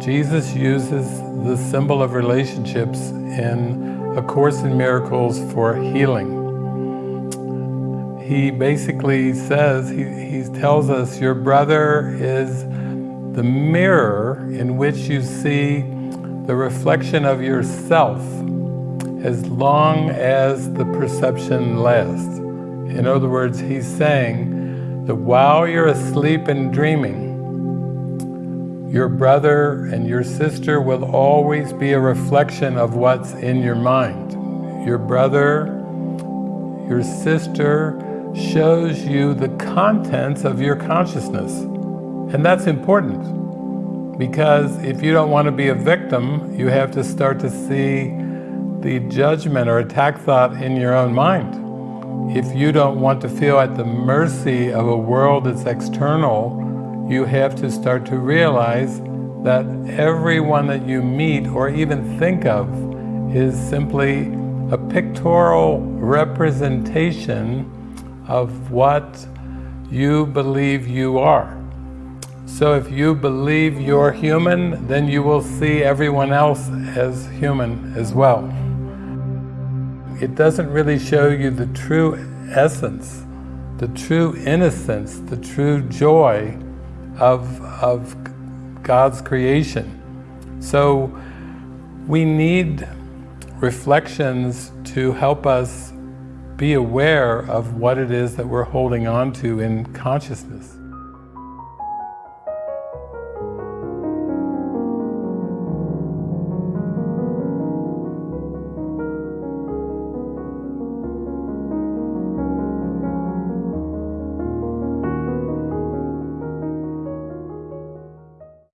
Jesus uses the symbol of relationships in A Course in Miracles for healing. He basically says, he, he tells us, your brother is the mirror in which you see the reflection of yourself as long as the perception lasts. In other words, he's saying that while you're asleep and dreaming, your brother and your sister will always be a reflection of what's in your mind. Your brother, your sister shows you the contents of your consciousness. And that's important because if you don't want to be a victim, you have to start to see the judgment or attack thought in your own mind. If you don't want to feel at the mercy of a world that's external, you have to start to realize that everyone that you meet or even think of is simply a pictorial representation of what you believe you are. So if you believe you're human, then you will see everyone else as human as well. It doesn't really show you the true essence, the true innocence, the true joy of, of God's creation. So we need reflections to help us be aware of what it is that we're holding on to in consciousness.